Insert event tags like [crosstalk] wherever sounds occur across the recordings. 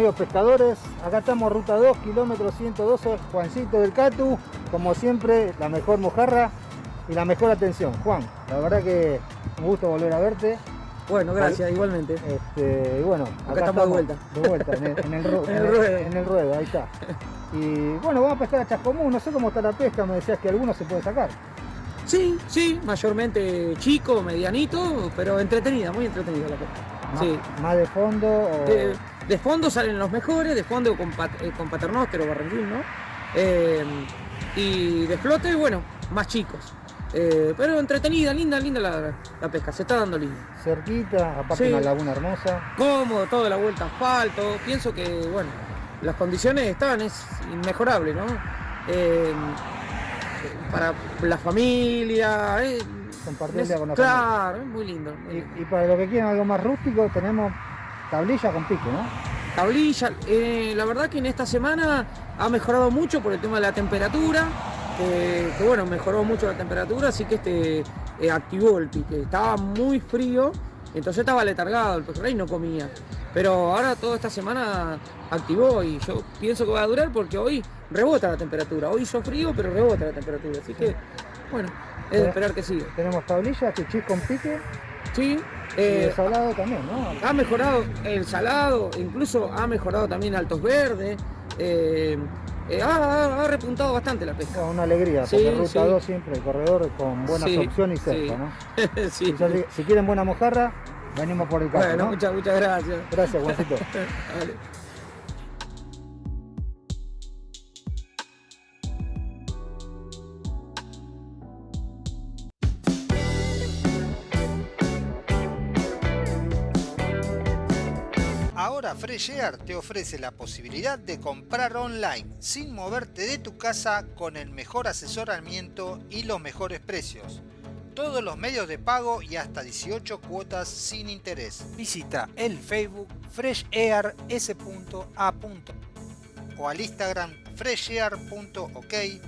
Amigos pescadores, acá estamos ruta 2, kilómetro 112, Juancito del Catu, como siempre la mejor mojarra y la mejor atención. Juan, la verdad que un gusto volver a verte. Bueno, gracias, igualmente. Este, y bueno, acá, estamos, de vuelta. De vuelta, [laughs] en el, ruedo, en el ruedo, ahí está. Y bueno, vamos a pescar a Chascomú, no sé cómo está la pesca, me decías que algunos se puede sacar. Sí, sí, mayormente chico, medianito, pero entretenida, muy entretenida la pesca. sí. ¿Más de fondo? De, fondo salen los mejores, de fondo con, eh, con paternóster o ¿no? Eh, y de flote, bueno, más chicos. Eh, pero entretenida, linda, linda la, pesca, se está dando linda. Cerquita, aparte una laguna hermosa. Cómodo, toda la vuelta asfalto. Pienso que, bueno, las condiciones estaban, es inmejorable, ¿no? para la familia. Eh, Compartirla con la claro, es muy lindo. y, para los que quieren algo más rústico, tenemos tablilla con pique, ¿no? Tablilla, eh, la verdad que en esta semana ha mejorado mucho por el tema de la temperatura, que bueno, mejoró mucho la temperatura, así que este eh, activó el pique. Estaba muy frío, entonces estaba letargado el pejerrey y no comía. Pero ahora toda esta semana activó y yo pienso que va a durar porque hoy rebota la temperatura. Hoy hizo frío, pero rebota la temperatura. Así que, bueno, es de esperar que siga. Tenemos tablillas, chis con pique. Sí. Eh, el salado también, ¿no? Ha mejorado el salado, incluso ha mejorado también altos verdes. Eh, eh, ha, repuntado bastante la pesca. Una alegría, porque Ruta 2 siempre, el corredor con buenas opciones y cerca, ¿no? [laughs] si, si quieren buena mojarra, venimos por el campo. Bueno, muchas, muchas gracias. Gracias, Juancito. [laughs] Fresh Air te ofrece la posibilidad de comprar online sin moverte de tu casa con el mejor asesoramiento y los mejores precios todos los medios de pago y hasta 18 cuotas sin interés. Visita el Facebook freshair.s.a. o al Instagram freshair.ok y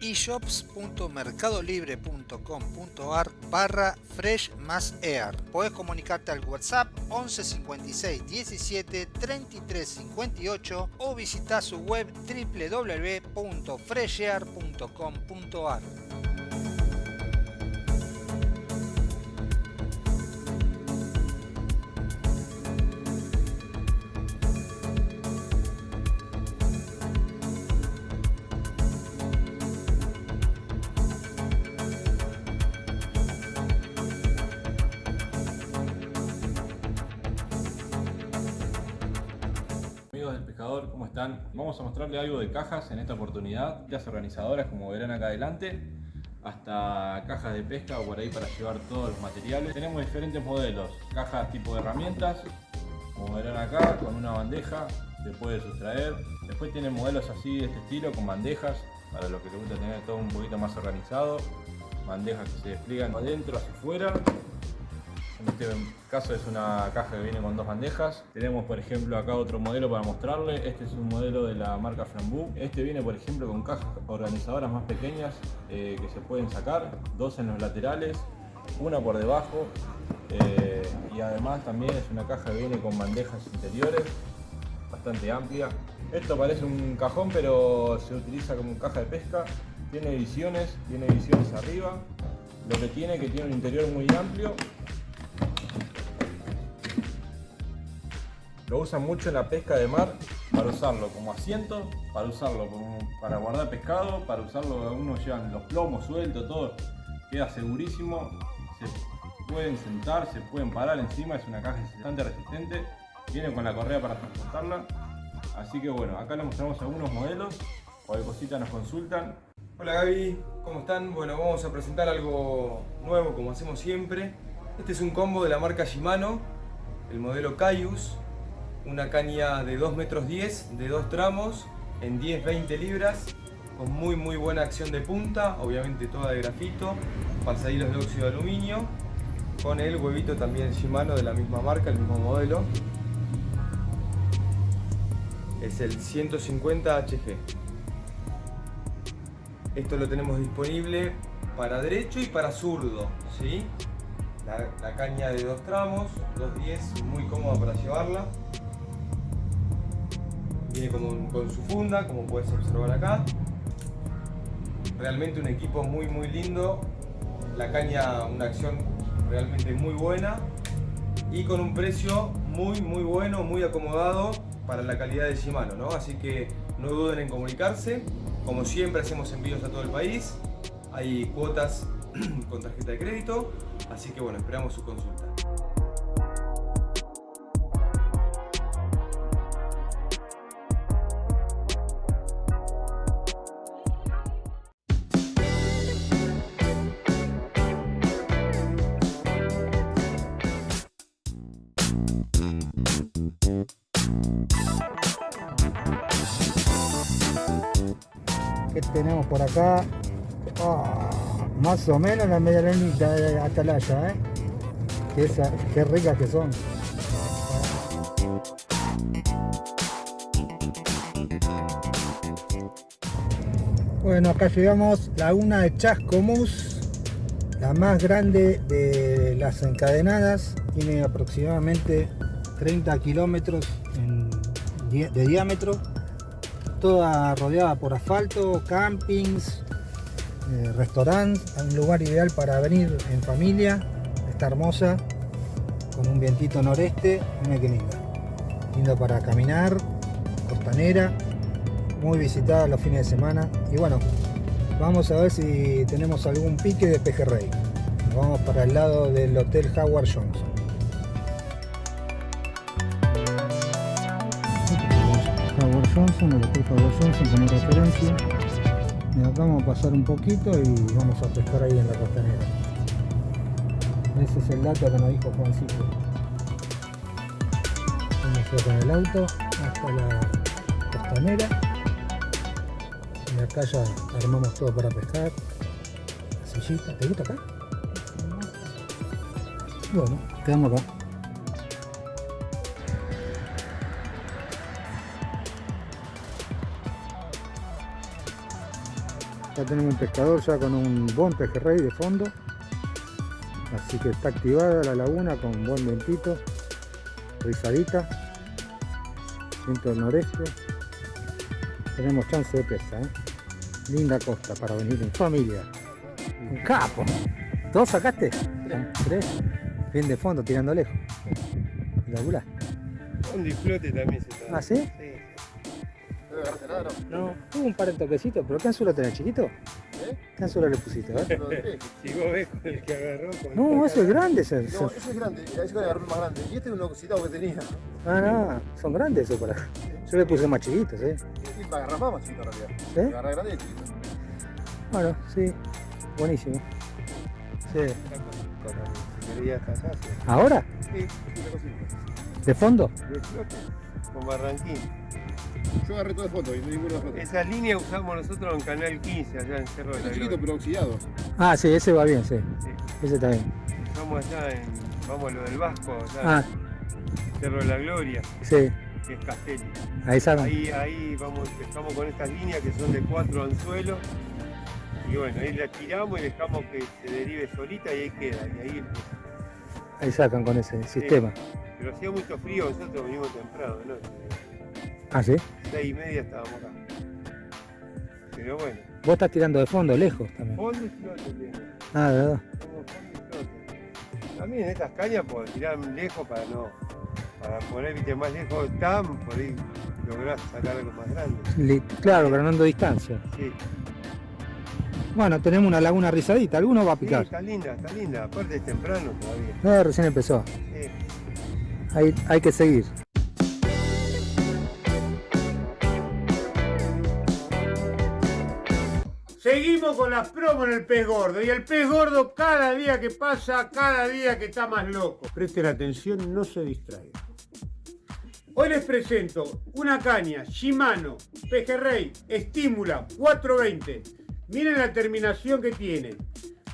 shops.mercadolibre.com.ar barra fresh más air. Podés comunicarte al WhatsApp 11 56 17 33 58 o visitar su web www.freshair.com.ar. Vamos a mostrarle algo de cajas en esta oportunidad, las organizadoras como verán acá adelante, hasta cajas de pesca o por ahí para llevar todos los materiales. Tenemos diferentes modelos, cajas tipo de herramientas, como verán acá, con una bandeja, se puede sustraer. Después tienen modelos así de este estilo, con bandejas, para los que les gusta tener todo un poquito más organizado. Bandejas que se despliegan adentro, hacia afuera en este caso es una caja que viene con dos bandejas. Tenemos por ejemplo acá otro modelo para mostrarle. Este es un modelo de la marca Frambu. Este viene por ejemplo con cajas organizadoras más pequeñas eh, que se pueden sacar. Dos en los laterales, una por debajo. Eh, y además también es una caja que viene con bandejas interiores bastante amplia. Esto parece un cajón pero se utiliza como caja de pesca. Tiene ediciones, tiene ediciones arriba. Lo que tiene que tiene un interior muy amplio Lo usan mucho en la pesca de mar para usarlo como asiento, para usarlo para guardar pescado, para usarlo, unos llevan los plomos sueltos, todo, queda segurísimo, se pueden sentar, se pueden parar encima, es una caja bastante resistente, viene con la correa para transportarla, así que bueno, acá les mostramos algunos modelos, cualquier cosita nos consultan. Hola Gaby, ¿cómo están? Bueno, vamos a presentar algo nuevo como hacemos siempre. Este es un combo de la marca Shimano, el modelo Caius, una caña de 2 metros 10 de dos tramos en 10-20 libras con muy muy buena acción de punta, obviamente toda de grafito, pasadillos de óxido de aluminio con el huevito también Shimano de la misma marca, el mismo modelo. Es el 150 HG esto lo tenemos disponible para derecho y para zurdo ¿sí? la, la caña de dos tramos, 2.10, muy cómoda para llevarla Viene con, con su funda, como puedes observar acá. Realmente un equipo muy muy lindo. La caña, una acción realmente muy buena y con un precio muy muy bueno, muy acomodado para la calidad de Shimano, ¿no? Así que no duden en comunicarse. Como siempre hacemos envíos a todo el país. Hay cuotas [clears throat] con tarjeta de crédito, así que bueno, esperamos su consulta. Más o menos la media lunita de atalaya, ¿eh? Qué, ricas que son. Bueno, acá llegamos laguna de Chascomús, la más grande de las encadenadas. Tiene aproximadamente 30 kilómetros de diámetro toda rodeada por asfalto, campings, eh, restaurantes, un lugar ideal para venir en familia, está hermosa, con un vientito noreste, mira qué linda, lindo para caminar, costanera, muy visitada los fines de semana y bueno, vamos a ver si tenemos algún pique de pejerrey, Nos vamos para el lado del Hotel Howard Johnson. Howard Johnson, el Hotel Howard Johnson como referencia. Y acá vamos a pasar un poquito y vamos a pescar ahí en la costanera. Ese es el dato que nos dijo Juancito. Vamos con el auto hasta la costanera. Y acá ya armamos todo para pescar. La sillita, ¿te gusta acá? Bueno, quedamos acá. Ya tenemos un pescador ya con un buen pejerrey de fondo. Así que está activada la laguna con buen vientito. Rizadita. Viento del noreste. Tenemos chance de pesca. ¿eh? Linda costa para venir en familia. Un capo. ¿Dos sacaste? Tres. Bien de fondo, tirando lejos. Espectacular. Un disfrute también se está. ¿Ah, sí? No, tuvo un par de toquecitos, pero ¿qué anzuelo tenés, chiquito? ¿Qué anzuelo le pusiste? Ver. Si vos ves con el que agarró con No, eso es grande. ese- No, ese- ese es grande, ese con el más grande. Y este es un oxidado que tenía. Ah, no, son grandes esos para. Yo le puse más chiquitos, ¿eh? Y para agarrar más, más chiquito en realidad. ¿Sí? Agarrar grande y chiquito. Bueno, sí, buenísimo. Sí. ¿Ahora? Sí, una cosita. ¿De fondo? Disfrute con Barranquín. Yo agarré todo de foto y no ninguno de foto. Esa línea usamos nosotros en Canal 15, allá en Cerro de la chiquito Gloria. pero oxidado. Ah, sí, ese va bien, sí. Sí. Ese está bien. Usamos allá en, vamos a lo del Vasco, allá Ah, en Cerro de la Gloria, sí, que es Castelli. ahí saben. Ahí, ahí vamos, empezamos con estas líneas que son de cuatro anzuelos. Y bueno, ahí la tiramos y dejamos que se derive solita y ahí queda. Y ahí. Ahí sacan con ese sistema. Pero hacía mucho frío, nosotros venimos temprano, ¿no? Ah, sí. Seis y media estábamos acá. Pero bueno, Vos estás tirando de fondo, lejos también. fondo y flote tenemos. Ah, de verdad. Fondo y flote. También estas cañas por tirar lejos para no. Para poner viste, más lejos están, por ahí lográs sacar algo más grande. Li- Claro, ganando distancia. Sí, Bueno, tenemos una laguna rizadita, alguno va a sí, picar. está linda, está linda. Aparte es temprano todavía. No, recién empezó. Sí. Hay, hay que seguir. Seguimos con las promos en el pez gordo y el pez gordo cada día que pasa, cada día que está más loco. Presten atención, no se distraigan. Hoy les presento una caña Shimano Pejerrey Estímula 420. Miren la terminación que tiene.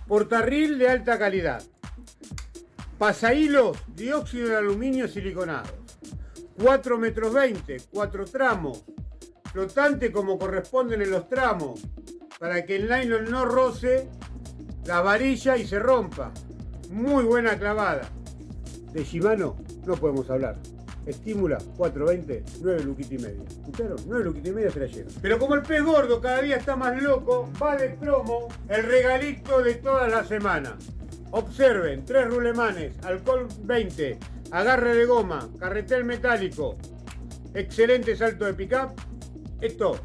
Portarril de alta calidad. Pasahilos dióxido de aluminio siliconado. 4 metros 20, 4 tramos. Flotante como corresponden en los tramos para que el nylon no roce la varilla y se rompa. Muy buena clavada. De Shimano no podemos hablar. Estímula 420, 9 luquitas y media. ¿Escucharon? 9 luquitas y media se la llevan. Pero como el pez gordo cada día está más loco, va de promo el regalito de toda la semana. Observen, tres rulemanes, alcohol 20, agarre de goma, carretel metálico, excelente salto de pickup. Esto,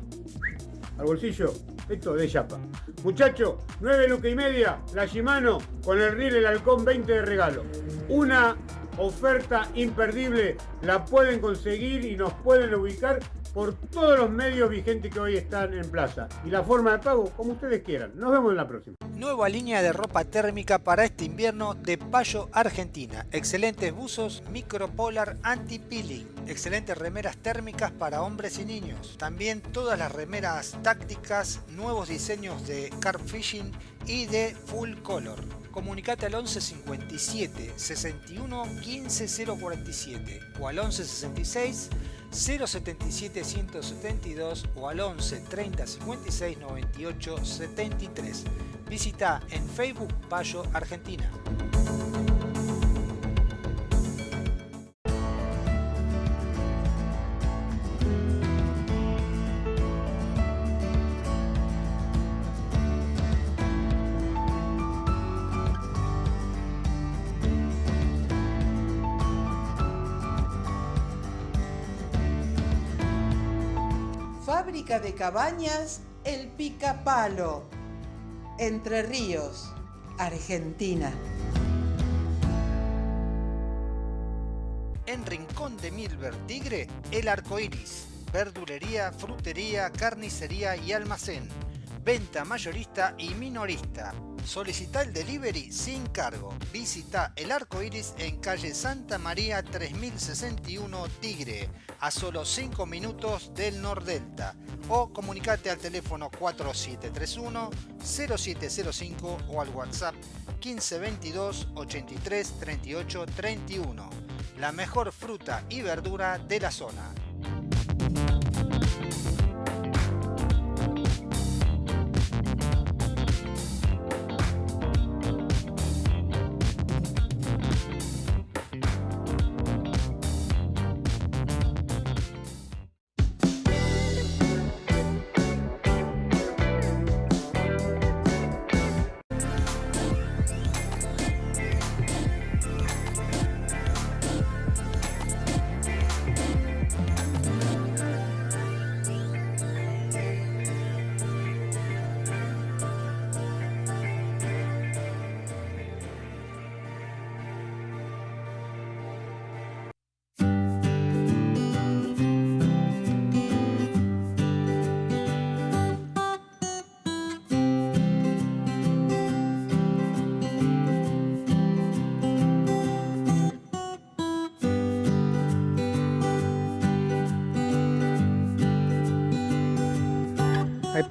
al bolsillo, esto de chapa. Muchachos, 9 lucas y media, la Shimano con el riel el halcón 20 de regalo. Una oferta imperdible, la pueden conseguir y nos pueden ubicar por todos los medios vigentes que hoy están en plaza. Y la forma de pago, como ustedes quieran. Nos vemos en la próxima. Nueva línea de ropa térmica para este invierno de Payo Argentina. Excelentes buzos micropolar anti-peeling. Excelentes remeras térmicas para hombres y niños. También todas las remeras tácticas, nuevos diseños de carp fishing y de full color. Comunicate al 11 57 61 15 047 o al 11 66 077 172 o al 11 30 56 98 73. Visita en Facebook Payo Argentina. Fábrica de cabañas El Picapalo. Entre Ríos, Argentina. En Rincón de Milver Tigre, El Arco Iris. Verdulería, frutería, carnicería y almacén. Venta mayorista y minorista. Solicita el delivery sin cargo. Visita El Arco Iris en calle Santa María 3061 Tigre, a solo 5 minutos del Nordelta. O comunicate al teléfono 4731 0705 o al WhatsApp 1522 83 38 31. La mejor fruta y verdura de la zona.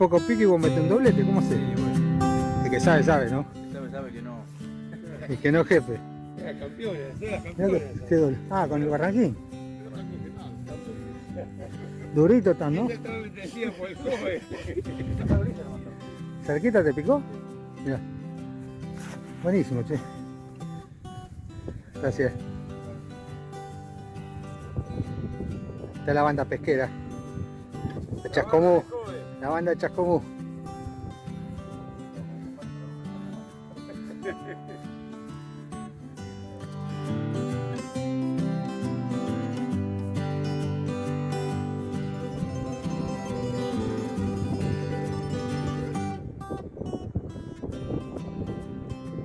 Poco pique y vos metés un doblete, ¿cómo se? El que sabe, sabe, ¿no? Sabe, sabe que no. El que no jefe. Era campeones, era que-. Ah, con el barranquín. Durito tan, ¿no? El. ¿Cerquita te picó? Mira. Buenísimo, che. Gracias. Esta es la banda pesquera. De Chascomú. La banda Chascomú.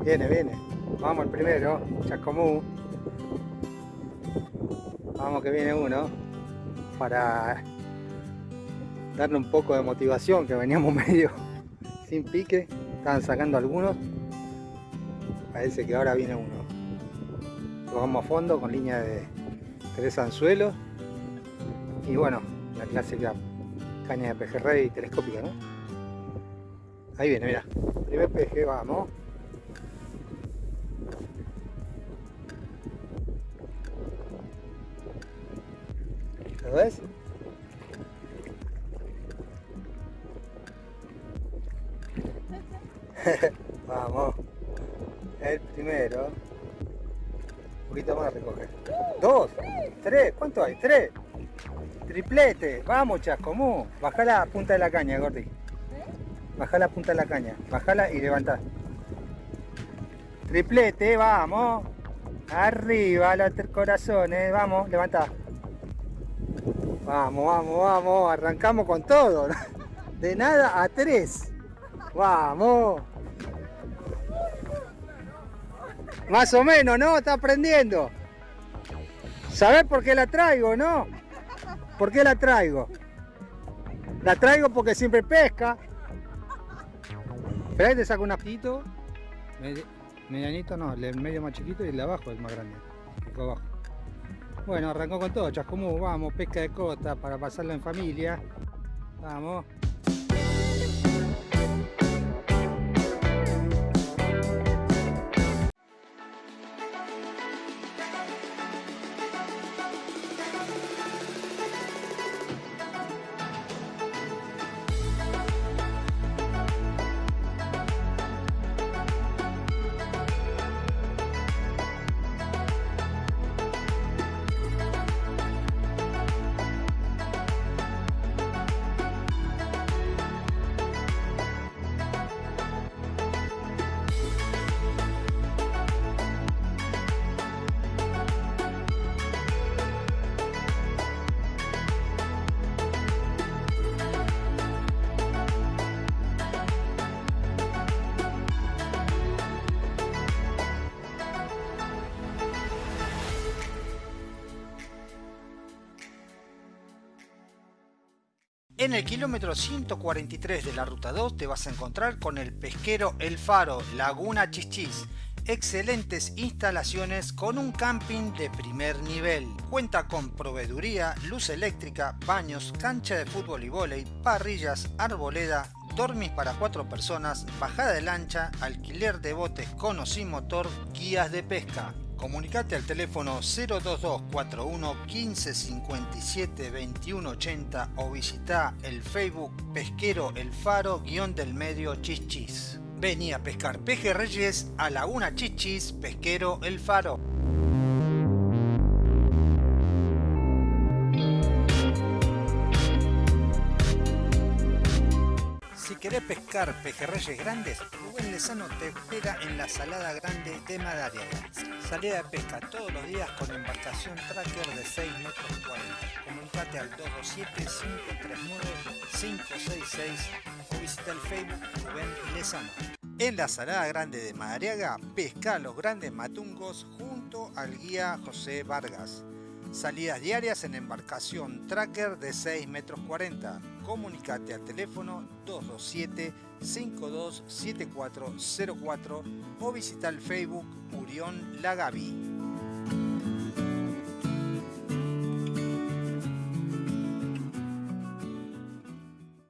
Viene, viene. Vamos el primero, Chascomú. Vamos que viene uno. Para darle un poco de motivación, que veníamos [laughs] medio sin pique. Estaban sacando algunos. Parece que ahora viene uno. Lo vamos a fondo con línea de tres anzuelos. Y bueno, la clásica caña de pejerrey telescópica, ¿no? Ahí viene, mira. Primer peje, vamos. ¿Lo ves? [laughs] Vamos. El primero. poquito más a recoger. Dos, tres, ¿cuánto hay? Tres. Triplete, vamos Chascomú. Bajá la punta de la caña, Gordi. Bajá la punta de la caña. Bajala y levantá. Triplete, vamos. Arriba los corazones, vamos, levantá. Vamos, vamos, vamos, arrancamos con todo. [laughs] De nada a tres. Vamos. Más o menos, ¿no? Está aprendiendo. ¿Sabés por qué la traigo, no? ¿Por qué la traigo? La traigo porque siempre pesca. Espera, te saco un apito. Medianito no, el medio más chiquito y el de abajo es más grande. El abajo. Bueno, arrancó con todo, Chascomú, vamos, pesca de costa para pasarla en familia. Vamos. En el kilómetro 143 de la ruta 2 te vas a encontrar con el pesquero El Faro, Laguna Chichis. Excelentes instalaciones con un camping de primer nivel. Cuenta con proveeduría, luz eléctrica, baños, cancha de fútbol y vóley, parrillas, arboleda, dormis para cuatro personas, bajada de lancha, alquiler de botes con o sin motor, guías de pesca. Comunicate al teléfono 02241 1557 2180 o visita el Facebook Pesquero El Faro guion del medio Chichis. Vení a pescar pejerreyes a Laguna Chichis Pesquero El Faro. Si querés pescar pejerreyes grandes, Rubén Lezano te espera en la Salada Grande de Madariaga. Salida de pesca todos los días con embarcación tracker de 6 metros 40. Comunicate al 227-539-566 o visita el Facebook Rubén Lezano. En la Salada Grande de Madariaga, pesca los grandes matungos junto al guía José Vargas. Salidas diarias en embarcación tracker de 6 metros 40. Comunicate al teléfono 227-527404 o visita el Facebook Urión Lagavi.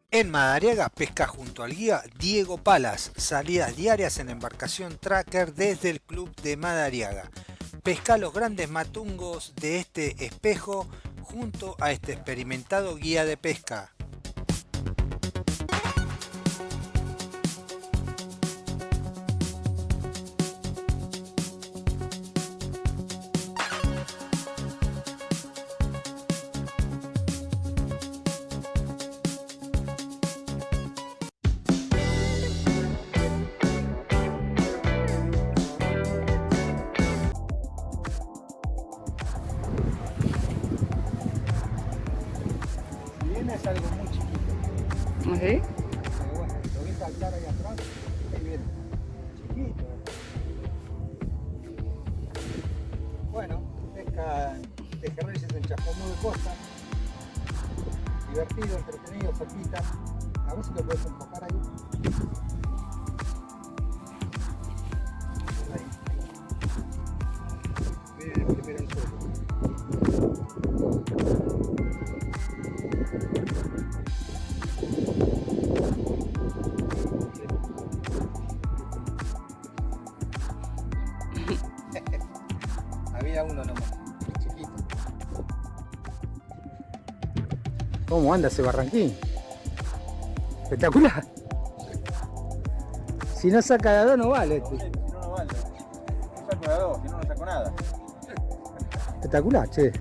En Madariaga pesca junto al guía Diego Palas. Salidas diarias en embarcación tracker desde el club de Madariaga. Pesca los grandes matungos de este espejo junto a este experimentado guía de pesca. Pesca pejerreyes en Chascomú de Costa, divertido, entretenido, cerquita. A ver si lo puedes enfocar. Ahí. ¿Cómo anda ese barranquín? Espectacular. Si no saca de a dos no vale este. Si no, no vale. No saco de a dos, si no, no saco nada. Espectacular, che.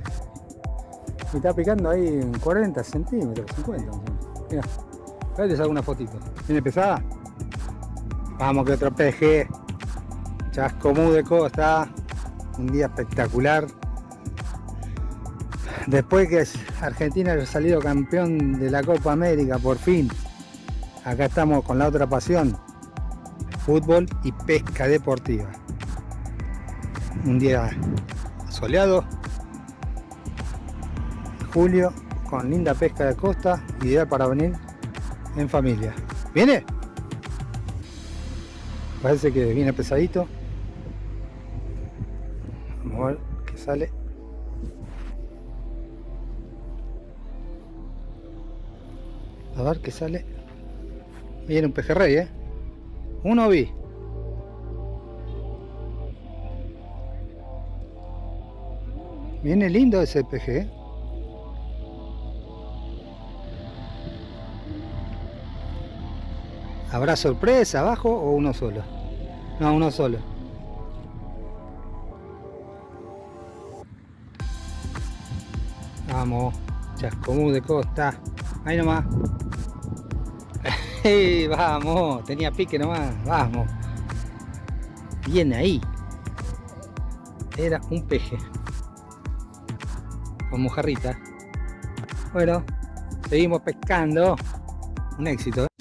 Me está picando ahí en 40 centímetros, 50. más o menos. Mira, a ver, te saco una fotito. ¿Viene pesada? Vamos que otro peje. Chascomú de costa. Un día espectacular. Después que Argentina haya salido campeón de la Copa América, por fin. Acá estamos con la otra pasión. Fútbol y pesca deportiva. Un día soleado. Julio con linda pesca de costa. Ideal para venir en familia. ¿Viene? Parece que viene pesadito. Vamos a ver qué sale. A ver qué sale. Viene un pejerrey, ¿eh? Uno vi. Viene lindo ese PG, ¿eh? ¿Habrá sorpresa abajo o uno solo? No, uno solo. Vamos, Chascomú de Costa. Ahí nomás. [laughs] Vamos, tenía pique nomás. Vamos. Bien ahí. Era un peje. Con mojarrita. Bueno, seguimos pescando. Un éxito. ¿eh?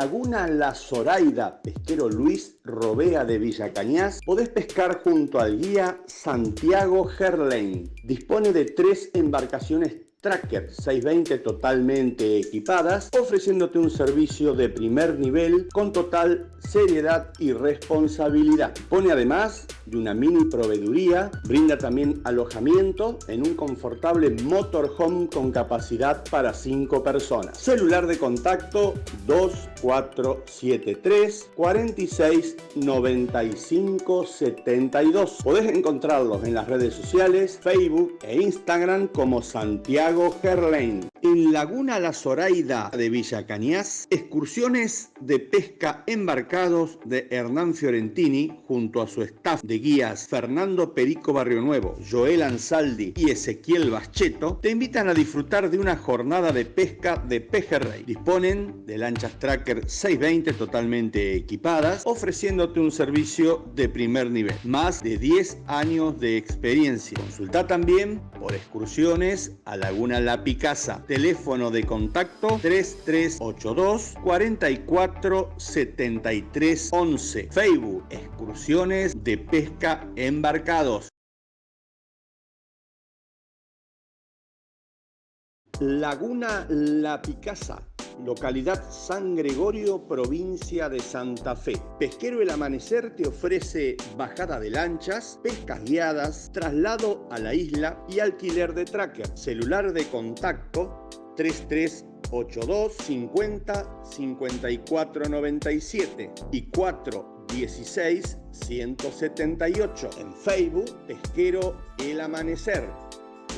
Laguna La Zoraida, pesquero Luis Robea de Villa Cañas, podés pescar junto al guía Santiago Gerlain. Dispone de tres embarcaciones Tracker 620 totalmente equipadas, ofreciéndote un servicio de primer nivel con total seriedad y responsabilidad. Pone además de una mini proveeduría, brinda también alojamiento en un confortable motorhome con capacidad para 5 personas. Celular de contacto 2473 46 95 72. Podés encontrarlos en las redes sociales, Facebook e Instagram como Santiago Gerlain. En Laguna La Zoraida de Villa Cañas, excursiones de pesca embarcados de Hernán Fiorentini junto a su staff de guías Fernando Perico Barrio Nuevo, Joel Ansaldi y Ezequiel Bascheto te invitan a disfrutar de una jornada de pesca de pejerrey. Disponen de lanchas Tracker 620 totalmente equipadas, ofreciéndote un servicio de primer nivel. Más de 10 años de experiencia. Consulta también por excursiones a Laguna La Picasa. Teléfono de contacto 3382 44 73 11. Facebook Excursiones de Pesca Embarcados. Laguna La Picasa, localidad San Gregorio, provincia de Santa Fe. Pesquero El Amanecer te ofrece bajada de lanchas, pescas guiadas, traslado a la isla y alquiler de tracker. Celular de contacto 3382 50 54 97 y 416 178. En Facebook, Pesquero El Amanecer.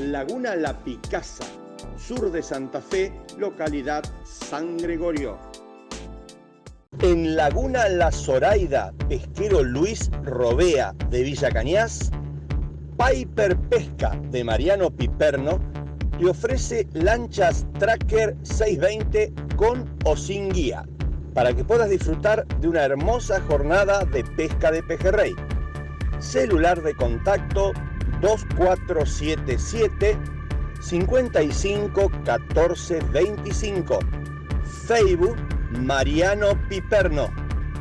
Laguna La Picasa, sur de Santa Fe, localidad San Gregorio. En Laguna La Zoraida, pesquero Luis Robea de Villa Cañas, Piper Pesca de Mariano Piperno te ofrece lanchas Tracker 620 con o sin guía para que puedas disfrutar de una hermosa jornada de pesca de pejerrey. Celular de contacto 2477 55 14 25. Facebook Mariano Piperno.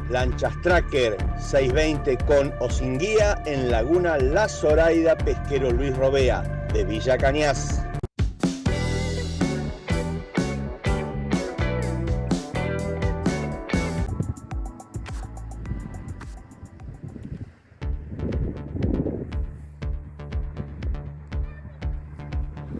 Lanchas Tracker 620 con o sin guía en Laguna La Zoraida Pesquero Luis Robea de Villa Cañas.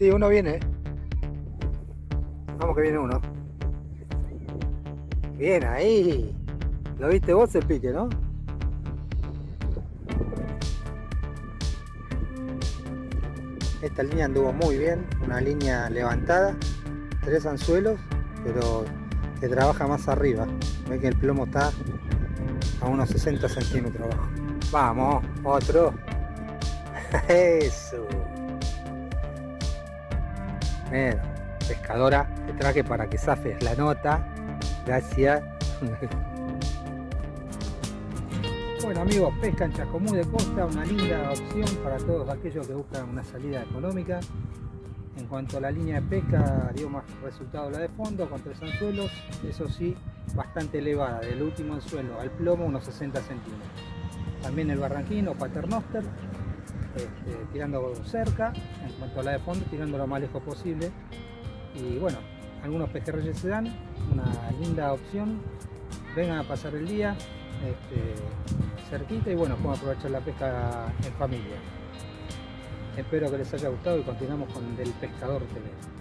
Sí, uno viene. Vamos que viene uno. Bien ahí. Lo viste vos el pique, ¿no? Esta línea anduvo muy bien, una línea levantada, tres anzuelos, pero que trabaja más arriba. Ve que el plomo está a unos 60 centímetros abajo. Vamos, otro. [laughs] Eso. Pescadora, te traje para que zafes la nota. Gracias. [laughs] Bueno amigos, pesca en Chascomú de Costa, una linda opción para todos aquellos que buscan una salida económica. En cuanto a la línea de pesca, dio más resultado la de fondo con tres anzuelos, eso sí, bastante elevada, del último anzuelo al plomo unos 60 centímetros. También el barranquino, paternoster, este, tirando cerca, en cuanto a la de fondo, tirando lo más lejos posible. Y bueno, algunos pejerreyes se dan, una linda opción. Vengan a pasar el día este, cerquita y bueno, pueden aprovechar la pesca en familia. Espero que les haya gustado y continuamos con Del Pescador TV.